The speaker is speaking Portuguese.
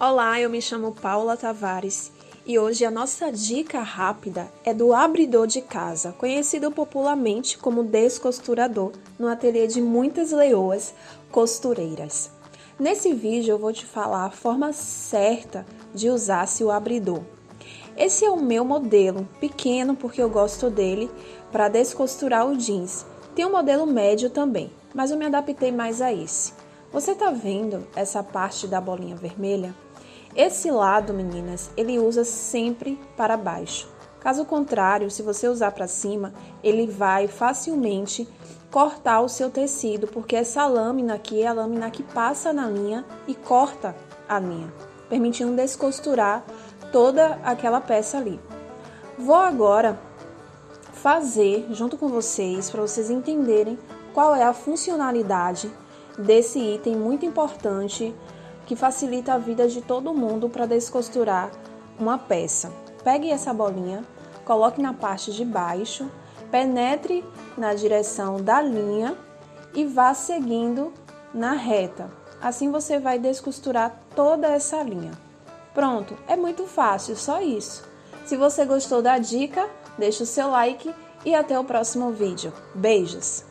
Olá, eu me chamo Paula Tavares e hoje a nossa dica rápida é do abridor de casa, conhecido popularmente como descosturador, no ateliê de muitas leoas costureiras. Nesse vídeo eu vou te falar a forma certa de usar-se o abridor. Esse é o meu modelo, pequeno porque eu gosto dele, para descosturar o jeans. Tem um modelo médio também, mas eu me adaptei mais a esse. Você tá vendo essa parte da bolinha vermelha? Esse lado, meninas, ele usa sempre para baixo. Caso contrário, se você usar para cima, ele vai facilmente cortar o seu tecido, porque essa lâmina aqui é a lâmina que passa na linha e corta a linha, permitindo descosturar toda aquela peça ali. Vou agora fazer junto com vocês para vocês entenderem qual é a funcionalidade desse item muito importante que facilita a vida de todo mundo para descosturar uma peça. Pegue essa bolinha, coloque na parte de baixo, penetre na direção da linha e vá seguindo na reta. Assim você vai descosturar toda essa linha. Pronto, é muito fácil, só isso. Se você gostou da dica, deixe o seu like e até o próximo vídeo. Beijos!